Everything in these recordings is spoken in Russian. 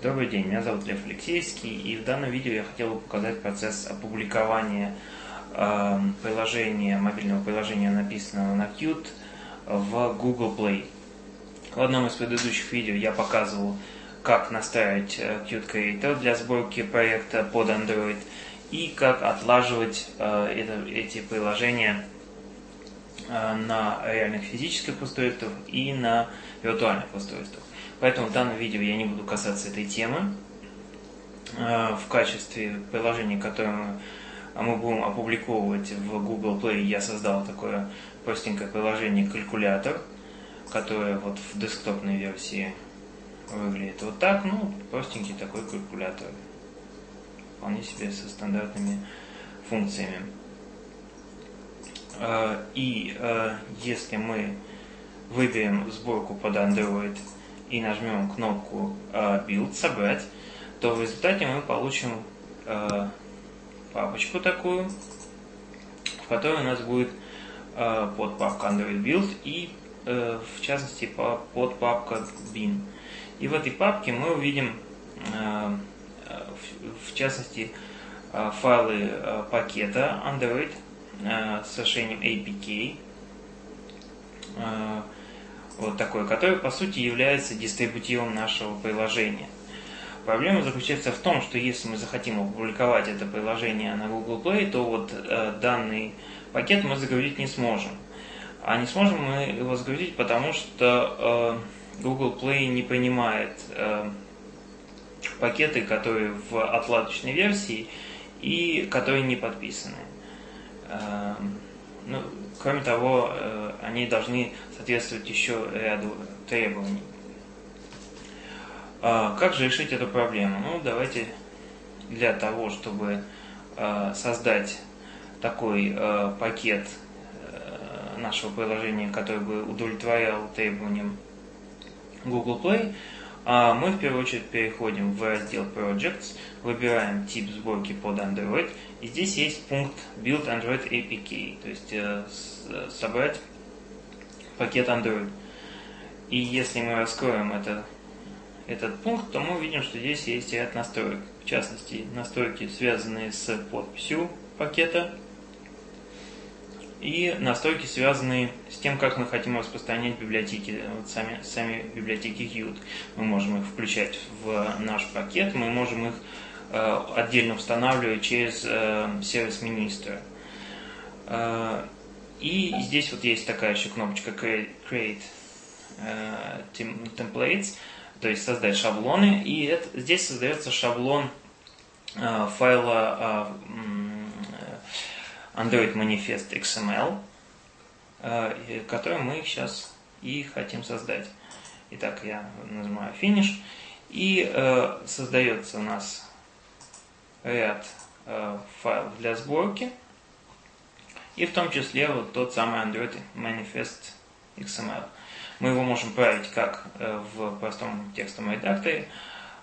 Добрый день, меня зовут Лев Алексеевский, и в данном видео я хотел бы показать процесс опубликования э, приложения, мобильного приложения, написанного на Qt, в Google Play. В одном из предыдущих видео я показывал, как настраивать э, Qt Creator для сборки проекта под Android и как отлаживать э, это, эти приложения э, на реальных физических устройствах и на виртуальных устройствах. Поэтому в данном видео я не буду касаться этой темы. Э, в качестве приложения, которое мы будем опубликовывать в Google Play, я создал такое простенькое приложение калькулятор, которое вот в десктопной версии выглядит вот так. Ну, простенький такой калькулятор. Вполне себе со стандартными функциями. Э, и э, если мы выберем сборку под Android и нажмем кнопку э, Build, собрать, то в результате мы получим э, папочку такую, в которой у нас будет э, подпапка Android Build и в частности по, подпапка bin. И в этой папке мы увидим в, частности файлы пакета Android с решением APK. Вот такой, который по сути является дистрибутивом нашего приложения. Проблема заключается в том, что если мы захотим опубликовать это приложение на Google Play, то вот э, данный пакет мы загрузить не сможем. А не сможем мы его загрузить, потому что э, Google Play не принимает э, пакеты, которые в отладочной версии и которые не подписаны. Э, ну, кроме того, э, они должны соответствовать еще ряду требований. А, как же решить эту проблему? Ну, давайте для того, чтобы э, создать такой э, пакет нашего приложения, который бы удовлетворял требованиям Google Play, а мы в первую очередь переходим в раздел Projects, выбираем тип сборки под Android, и здесь есть пункт Build Android APK, то есть э, собрать пакет Android. И если мы раскроем это, этот пункт, то мы увидим, что здесь есть ряд настроек. В частности, настройки, связанные с подписью пакета, и настройки, связанные с тем, как мы хотим распространять библиотеки, вот сами, сами библиотеки Qt. Мы можем их включать в наш пакет, мы можем их э, отдельно устанавливать через э, сервис министра. Э, и здесь вот есть такая еще кнопочка Create, э, Templates, то есть создать шаблоны. И это, здесь создается шаблон э, файла э, Android Manifest XML, э, который мы сейчас и хотим создать. Итак, я нажимаю Finish, и э, создается у нас ряд э, файлов для сборки, и в том числе вот тот самый Android Manifest XML. Мы его можем править как в простом текстовом редакторе,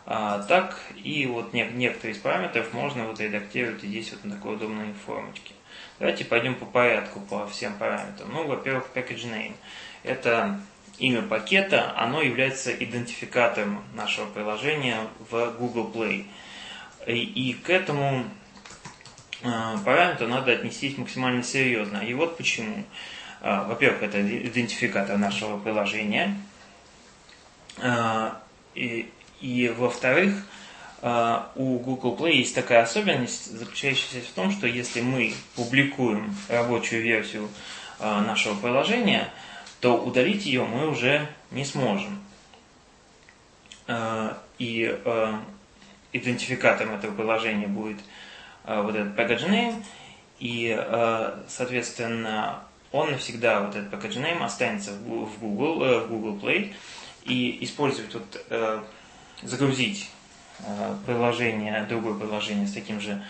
а, так и вот некоторые из параметров можно вот редактировать здесь вот на такой удобной формочке. Давайте пойдем по порядку, по всем параметрам. Ну, во-первых, package name. Это имя пакета, оно является идентификатором нашего приложения в Google Play. И, и к этому э, параметру надо отнестись максимально серьезно. И вот почему. Э, во-первых, это идентификатор нашего приложения. Э, и, и во-вторых, а, у Google Play есть такая особенность, заключающаяся в том, что если мы публикуем рабочую версию а, нашего приложения, то удалить ее мы уже не сможем. А, и идентификатором этого приложения будет вот этот package name, и, соответственно, он навсегда, вот этот package name, останется в Google, э, в Google Play, и использовать, вот, э, загрузить приложение, другое приложение с таким же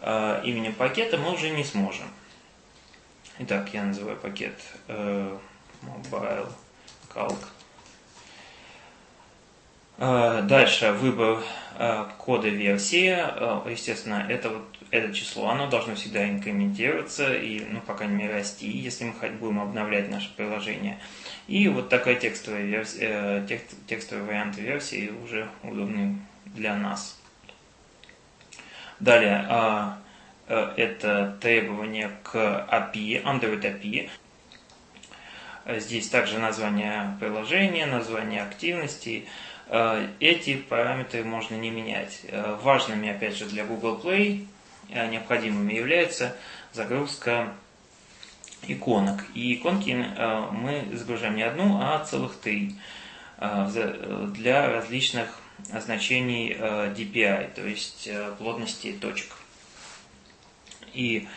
э, именем пакета мы уже не сможем. Итак, я называю пакет э, Mobile Calc. Э, дальше выбор э, кода версии. Э, естественно, это, вот, это число, оно должно всегда инкрементироваться и, ну, по крайней мере, расти, если мы будем обновлять наше приложение. И вот такая текстовая, версия, текст, текстовый вариант версии уже удобный для нас. Далее, а, э, это требование к API, Android API. Здесь также название приложения, название активности. Э, эти параметры можно не менять. Э, важными, опять же, для Google Play необходимыми является загрузка иконок. И иконки мы загружаем не одну, а целых три для различных значений DPI, то есть плотности точек. И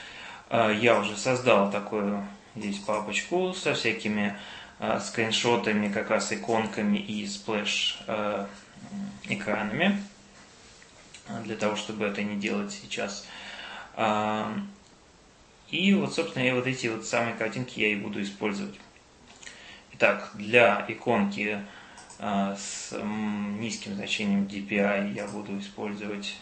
э, я уже создал такую здесь папочку со всякими э, скриншотами, как раз иконками и splash э, экранами, для того, чтобы это не делать сейчас. Э, и вот, собственно, я вот эти вот самые картинки я и буду использовать. Итак, для иконки э, с низким значением DPI я буду использовать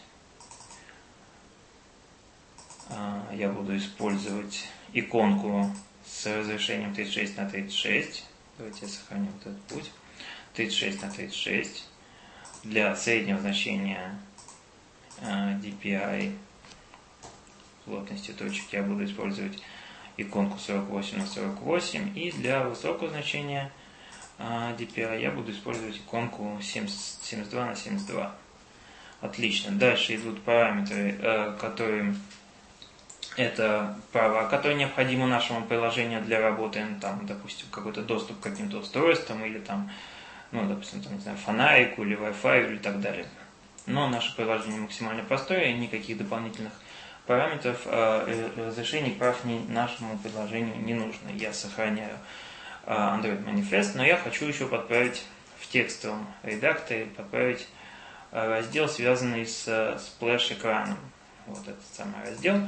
а, я буду использовать иконку с разрешением 36 на 36. Давайте я сохраню вот этот путь. 36 на 36. Для среднего значения а, DPI плотности точек я буду использовать иконку 48 на 48. И для высокого значения а, DPI я буду использовать иконку 72 на 72. Отлично. Дальше идут параметры, э, которые это права, которые необходимы нашему приложению для работы, ну, там, допустим, какой-то доступ к каким-то устройствам или там, ну, допустим, там, не знаю, фонарику или Wi-Fi или так далее. Но наше приложение максимально простое, никаких дополнительных параметров э, разрешений прав нашему приложению не нужно. Я сохраняю э, Android Manifest, но я хочу еще подправить в текстовом редакторе, подправить э, раздел, связанный с сплэш-экраном. Вот этот самый раздел.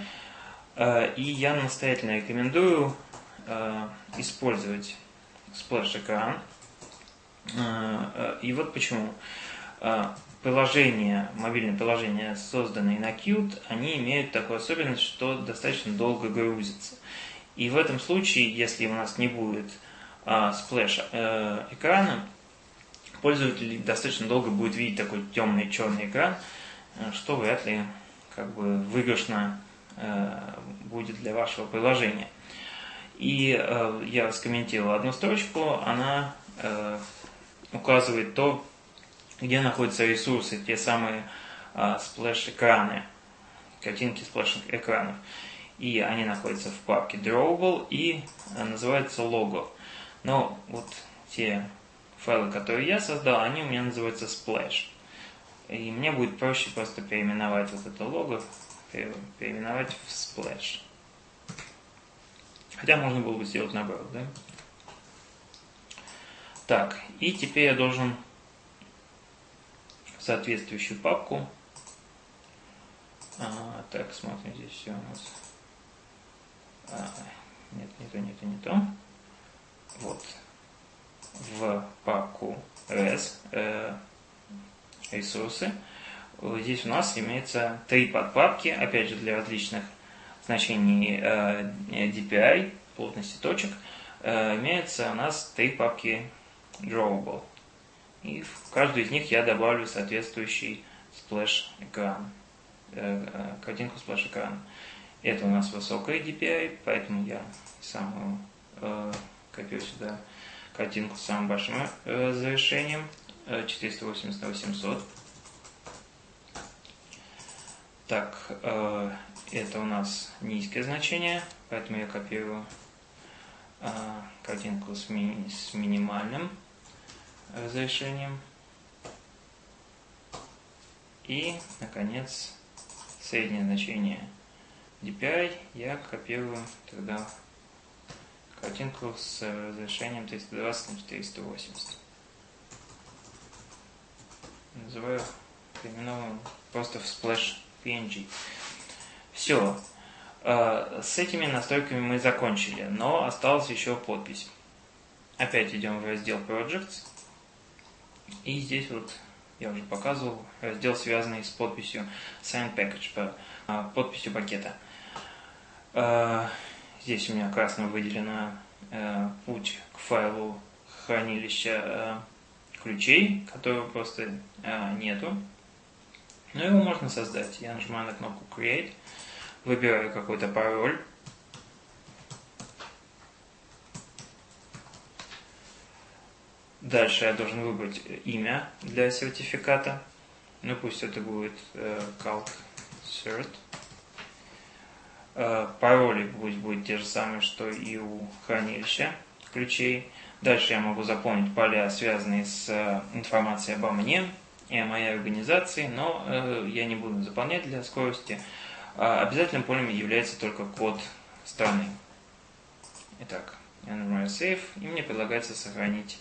Э, и я настоятельно рекомендую э, использовать splash-экран. Э, и вот почему. Приложения, мобильные приложения, созданные на Qt, они имеют такую особенность, что достаточно долго грузятся. И в этом случае, если у нас не будет splash экрана, пользователь достаточно долго будет видеть такой темный черный экран, что вряд ли как бы выигрышно Э, будет для вашего приложения. И э, я скомментировал одну строчку, она э, указывает то, где находятся ресурсы, те самые splash-экраны, картинки splash-экранов. И они находятся в папке Drawable и называются logo. Но вот те файлы, которые я создал, они у меня называются Splash. И мне будет проще просто переименовать вот это лого переименовать в splash. Хотя можно было бы сделать наоборот, да? Так, и теперь я должен соответствующую папку. А, так, смотрим, здесь все у нас. А, нет, не то, не то, не то. Вот. В папку res э, ресурсы Здесь у нас имеется три подпапки, опять же для различных значений э, DPI, плотности точек. Э, имеется у нас три папки Drawable. И в каждую из них я добавлю соответствующий splash экран, э, картинку splash экрана. Это у нас высокая DPI, поэтому я сам копирую сюда картинку с самым большим разрешением 480 на 800. Так, э, это у нас низкое значение, поэтому я копирую э, картинку с, ми с минимальным разрешением. И, наконец, среднее значение DPI я копирую тогда картинку с разрешением 320 на 480. Называю переименовываем просто в splash PNG. Все. Э, с этими настройками мы закончили, но осталась еще подпись. Опять идем в раздел Projects. И здесь вот, я уже показывал, раздел, связанный с подписью Sign Package, э, подписью пакета. Э, здесь у меня красным выделено путь к файлу хранилища ключей, которого просто нету Но его можно создать. Я нажимаю на кнопку Create, выбираю какой-то пароль. Дальше я должен выбрать имя для сертификата. Ну пусть это будет э, Calc Cert. Э, пароли пусть будет те же самые, что и у хранилища ключей. Дальше я могу заполнить поля, связанные с э, информацией обо мне и о моей организации, но э, я не буду заполнять для скорости. А обязательным полем является только код страны. Итак, я нажимаю Save, и мне предлагается сохранить,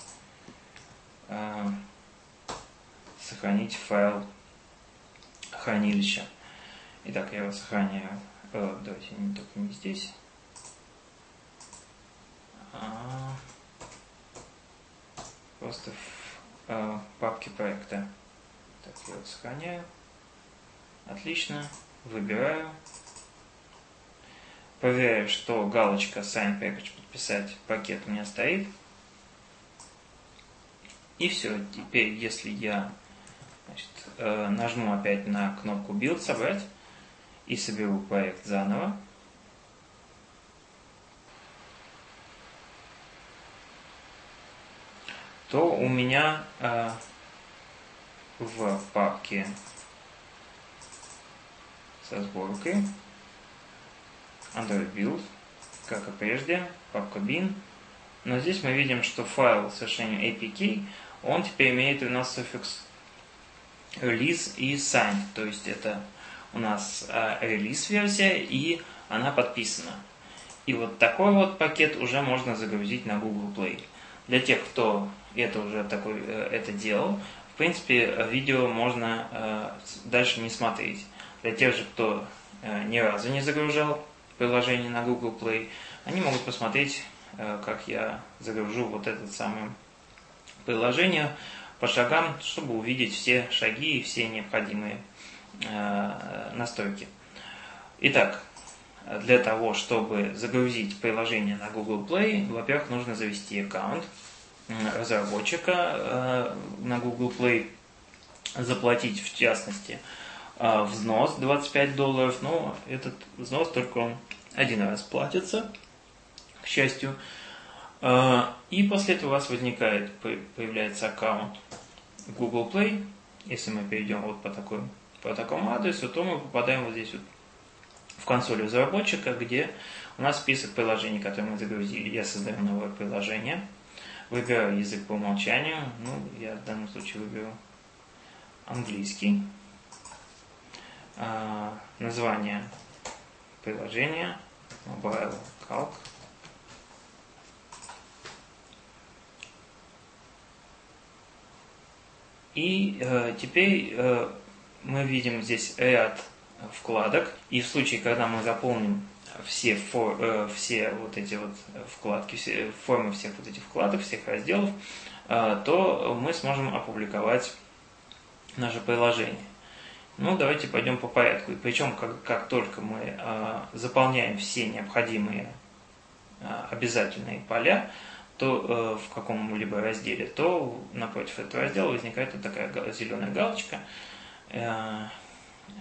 сохранить файл хранилища. Итак, я его сохраняю. Э, давайте не только не здесь. А, просто в э, папке проекта. Так, я вот сохраняю. Отлично. Выбираю. Проверяю, что галочка Sign Package подписать пакет у меня стоит. И все. Теперь, если я значит, э, нажму опять на кнопку Build собрать и соберу проект заново, то у меня э, в папке со сборкой Android Build, как и прежде, папка bin. Но здесь мы видим, что файл совершенно APK, он теперь имеет у нас суффикс release и sign. То есть это у нас релиз версия и она подписана. И вот такой вот пакет уже можно загрузить на Google Play. Для тех, кто это уже такой, э, это делал, в принципе, видео можно э, дальше не смотреть. Для тех же, кто э, ни разу не загружал приложение на Google Play, они могут посмотреть, э, как я загружу вот это самое приложение по шагам, чтобы увидеть все шаги и все необходимые настройки. Итак, для того, чтобы загрузить приложение на Google Play, во-первых, нужно завести аккаунт разработчика э, на Google Play, заплатить в частности э, взнос 25 долларов, но этот взнос только он один раз платится, к счастью. Э, и после этого у вас возникает, появляется аккаунт Google Play. Если мы перейдем вот по, такой, по такому адресу, то мы попадаем вот здесь вот в консоль разработчика, где у нас список приложений, которые мы загрузили. Я создаю новое приложение – Выбираю язык по умолчанию. Ну, я в данном случае выберу английский. А, название приложения Mobile Calc. И э, теперь э, мы видим здесь ряд вкладок. И в случае, когда мы заполним все, фор, э, все вот эти вот вкладки, все, формы всех вот этих вкладок, всех разделов, э, то мы сможем опубликовать наше приложение. Ну, давайте пойдем по порядку. И причем, как, как только мы э, заполняем все необходимые э, обязательные поля, то э, в каком-либо разделе, то напротив этого раздела возникает вот такая зеленая галочка. Э,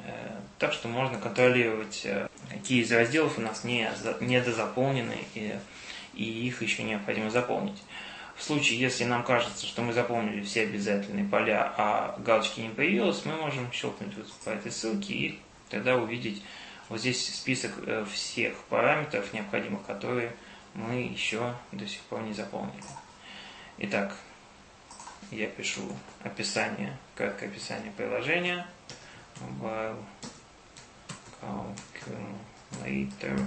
Э, так что можно контролировать, э, какие из разделов у нас не, недозаполнены и, и их еще необходимо заполнить. В случае, если нам кажется, что мы заполнили все обязательные поля, а галочки не появилось, мы можем щелкнуть вот по этой ссылке и тогда увидеть вот здесь список всех параметров, необходимых, которые мы еще до сих пор не заполнили. Итак, я пишу описание, краткое описание приложения mobile calculator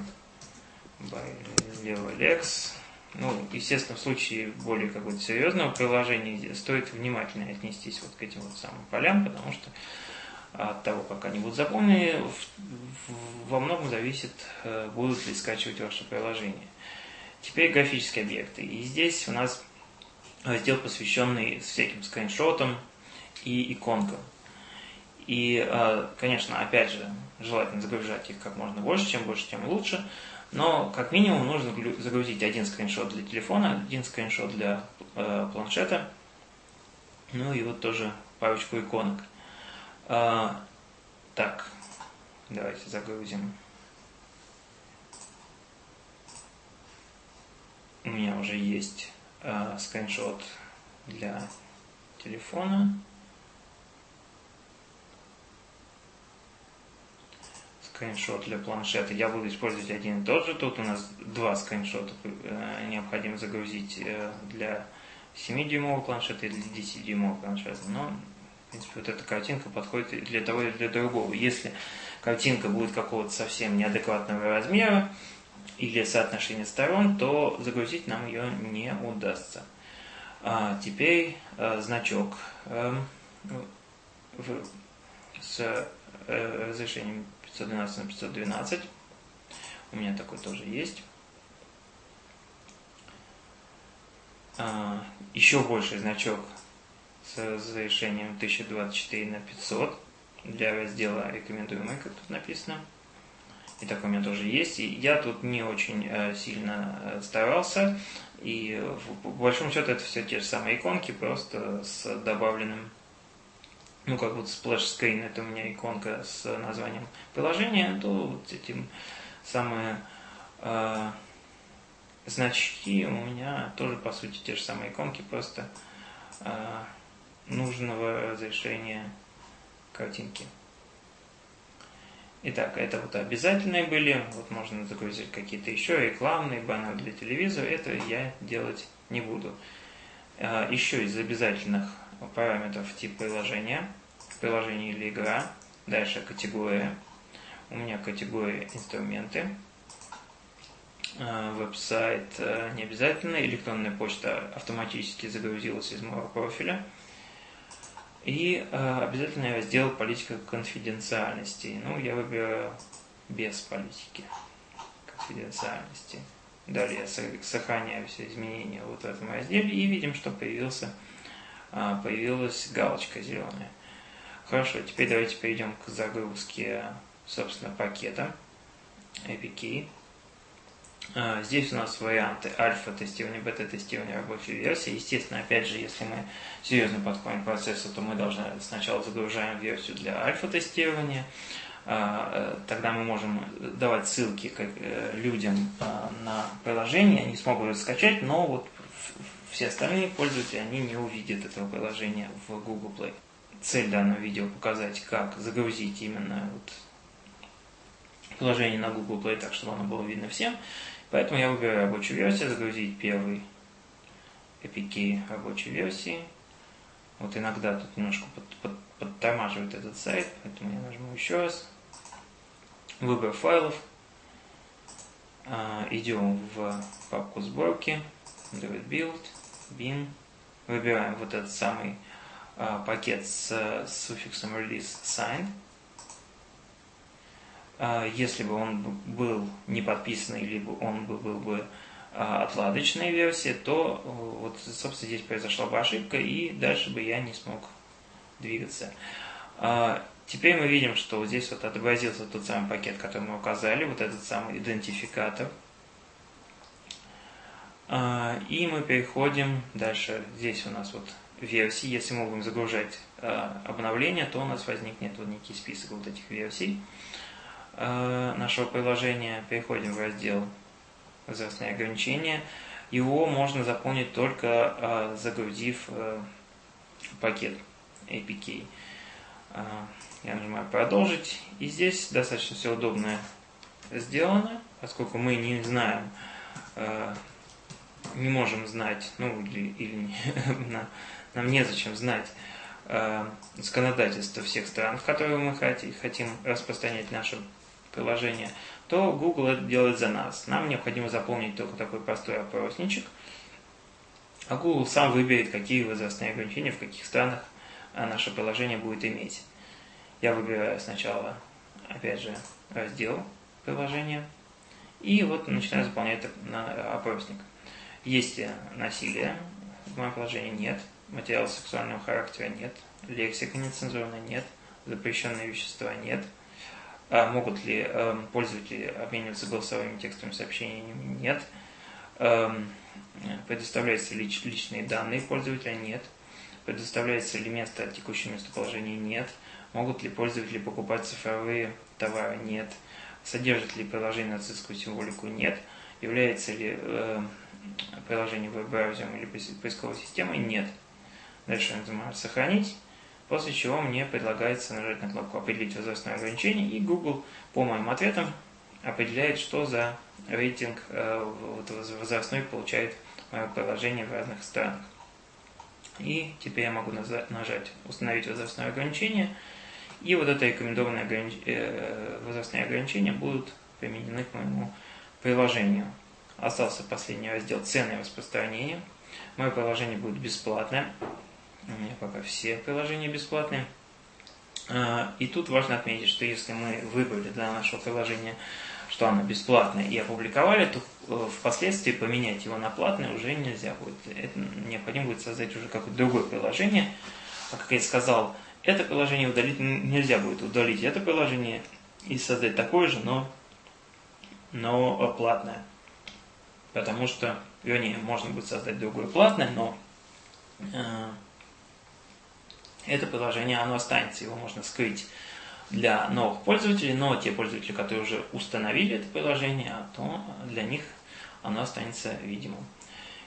by LeoLex. Ну, естественно, в случае более какого-то серьезного приложения стоит внимательно отнестись вот к этим вот самым полям, потому что от того, как они будут заполнены, во многом зависит, э, будут ли скачивать ваше приложение. Теперь графические объекты. И здесь у нас раздел, посвященный всяким скриншотам и иконкам. И, э, конечно, опять же, желательно загружать их как можно больше, чем больше, тем лучше. Но как минимум нужно загрузить один скриншот для телефона, один скриншот для э, планшета, ну и вот тоже парочку иконок. Э, Так, давайте загрузим. У меня уже есть э, скриншот для телефона. Скриншот для планшета. Я буду использовать один и тот же. Тут у нас два скриншота э, необходимо загрузить э, для 7-дюймового планшета и для 10-дюймового планшета. Но, в принципе, вот эта картинка подходит для того и для другого. Если картинка будет какого-то совсем неадекватного размера или соотношения сторон, то загрузить нам ее не удастся. А теперь э, значок э, в, с э, разрешением 512 на 512. У меня такой тоже есть. А, еще больший значок с разрешением 1024 на 500 для раздела рекомендуемый, как тут написано. И такой у меня тоже есть. И я тут не очень э, сильно э, старался. И в, большом счету это все те же самые иконки, просто с добавленным ну, как вот splash screen, это у меня иконка с названием приложения, то вот этим самые э, значки у меня тоже, по сути, те же самые иконки, просто э, нужного разрешения картинки. Итак, это вот обязательные были, вот можно загрузить какие-то еще рекламные баннеры для телевизора, это я делать не буду. Э, еще из обязательных параметров тип приложения, приложение или игра, дальше категория, у меня категория инструменты, э, веб-сайт э, не обязательно, электронная почта автоматически загрузилась из моего профиля, и э, обязательно раздел политика конфиденциальности. Ну, я выбираю без политики конфиденциальности. Далее сохраняю все изменения вот в этом разделе и видим, что появился, появилась галочка зеленая. Хорошо, теперь давайте перейдем к загрузке, собственно, пакета APK. А, здесь у нас варианты альфа-тестирования, бета-тестирования рабочей версии. Естественно, опять же, если мы серьезно подходим к процессу, то мы должны сначала загружаем версию для альфа-тестирования. А, э, тогда мы можем давать ссылки э, людям а, на приложение, они смогут скачать, но вот все остальные пользователи, они не увидят этого приложения в Google Play цель данного видео показать, как загрузить именно вот приложение на Google Play так, чтобы оно было видно всем. Поэтому я выбираю рабочую версию, загрузить первый APK рабочей версии. Вот иногда тут немножко под, под, подтормаживает этот сайт, поэтому я нажму еще раз. Выбор файлов. А, идем в папку сборки, Android Build, bin. Выбираем вот этот самый а, пакет с, с суффиксом release signed. А, если бы он был не подписанный, либо он бы был бы а, отладочной версии, то вот, собственно, здесь произошла бы ошибка, и дальше бы я не смог двигаться. Теперь мы видим, что вот здесь вот отобразился тот самый пакет, который мы указали, вот этот самый идентификатор. И мы переходим дальше. Здесь у нас вот версий. Если мы будем загружать э, обновления, то у нас возникнет вот некий список вот этих версий э, нашего приложения. Переходим в раздел возрастные ограничения. Его можно заполнить только загрузив пакет APK. Я нажимаю продолжить. И здесь достаточно все удобно сделано, поскольку мы не знаем не можем знать, ну или, или на, нам незачем знать э, законодательство всех стран, в которые мы хотим, хотим распространять наше приложение, то Google это делает за нас. Нам необходимо заполнить только такой простой опросничек, а Google сам выберет, какие возрастные ограничения в каких странах э, наше приложение будет иметь. Я выбираю сначала, опять же, раздел приложения, и вот начинаю заполнять опросник. Есть насилие, в моем приложении нет, материала сексуального характера нет, лексика нецензурная нет, запрещенные вещества нет. А могут ли э, пользователи обмениваться голосовыми текстовыми сообщениями? Нет. Э, предоставляются ли личные данные пользователя? Нет. Предоставляется ли место текущего местоположения? Нет. Могут ли пользователи покупать цифровые товары? Нет. Содержит ли приложение нацистскую символику? Нет. Является ли э, приложение веб-браузером или поисковой системой? Нет. Дальше я нажимаю «Сохранить», после чего мне предлагается нажать на кнопку «Определить возрастное ограничение», и Google по моим ответам определяет, что за рейтинг э, возрастной получает мое приложение в разных странах. И теперь я могу нажать «Установить возрастное ограничение», и вот это рекомендованные огранич... Э, возрастные ограничения будут применены к моему приложению. Остался последний раздел «Цены распространения». Мое приложение будет бесплатное. У меня пока все приложения бесплатные. А, и тут важно отметить, что если мы выбрали для нашего приложения, что оно бесплатное, и опубликовали, то э, впоследствии поменять его на платное уже нельзя будет. Это необходимо будет создать уже какое-то другое приложение. А как я сказал, это приложение удалить нельзя будет удалить это приложение и создать такое же, но, но платное. Потому что, вернее, можно будет создать другое платное, но э, это приложение, оно останется, его можно скрыть для новых пользователей, но те пользователи, которые уже установили это приложение, то для них оно останется видимым.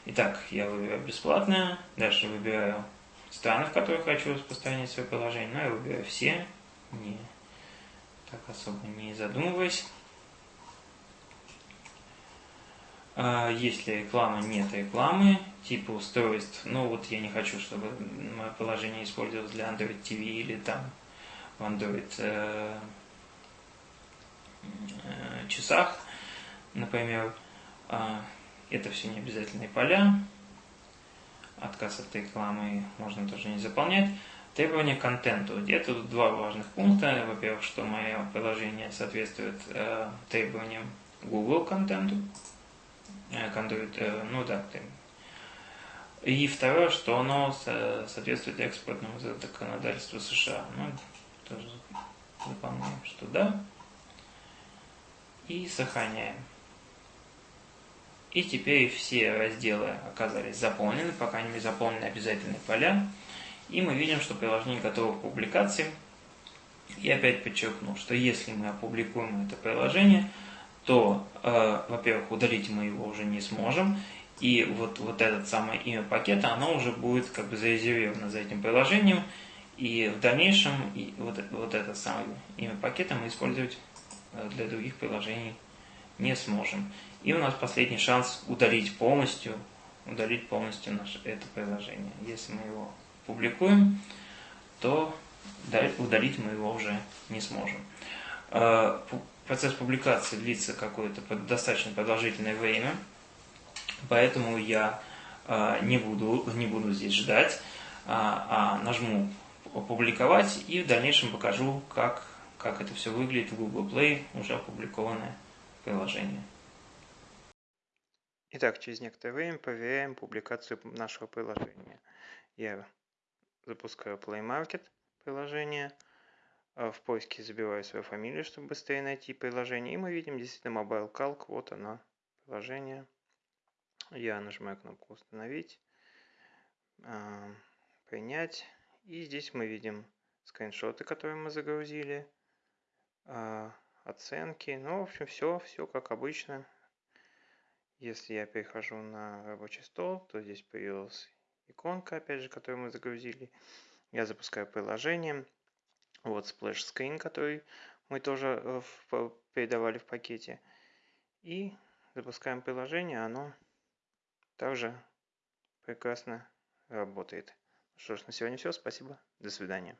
Итак, я выбираю бесплатное, дальше выбираю страны, в которых хочу распространять свое приложение, но я выбираю все, не так особо не задумываясь. А, если реклама, нет рекламы, типа устройств, ну вот я не хочу, чтобы мое приложение использовалось для Android TV или там в Android э, э, часах, например. Э, это все не обязательные поля. Отказ от рекламы можно тоже не заполнять. Требования к контенту. Это два важных пункта. Во-первых, что мое приложение соответствует э, требованиям Google контенту. Э, контует, э, ну да, и второе, что оно соответствует экспортному законодательству США. Ну, тоже заполняем, что да. И сохраняем. И теперь все разделы оказались заполнены, по крайней мере заполнены обязательные поля. И мы видим, что приложение готово к публикации. И опять подчеркну, что если мы опубликуем это приложение, то, э, во-первых, удалить мы его уже не сможем, и вот, вот это самое имя пакета, оно уже будет как бы зарезервировано за этим приложением, и в дальнейшем и вот, вот это самое имя пакета мы использовать э, для других приложений не сможем. И у нас последний шанс удалить полностью, удалить полностью наше, это приложение. Если мы его публикуем, то удалить мы его уже не сможем. Процесс публикации длится какое-то достаточно продолжительное время, поэтому я э, не буду, не буду здесь ждать, а, а нажму «Опубликовать» и в дальнейшем покажу, как, как это все выглядит в Google Play, уже опубликованное приложение. Итак, через некоторое время проверяем публикацию нашего приложения. Я запускаю Play Market приложение – а в поиске забиваю свою фамилию, чтобы быстрее найти приложение. И мы видим действительно Mobile Calc. Вот оно, приложение. Я нажимаю кнопку «Установить», а, «Принять». И здесь мы видим скриншоты, которые мы загрузили, а, оценки. Ну, в общем, все, все как обычно. Если я перехожу на рабочий стол, то здесь появилась иконка, опять же, которую мы загрузили. Я запускаю приложение. Вот splash screen, который мы тоже э, передавали в пакете. И запускаем приложение, оно также прекрасно работает. Что ж, на сегодня все. Спасибо. До свидания.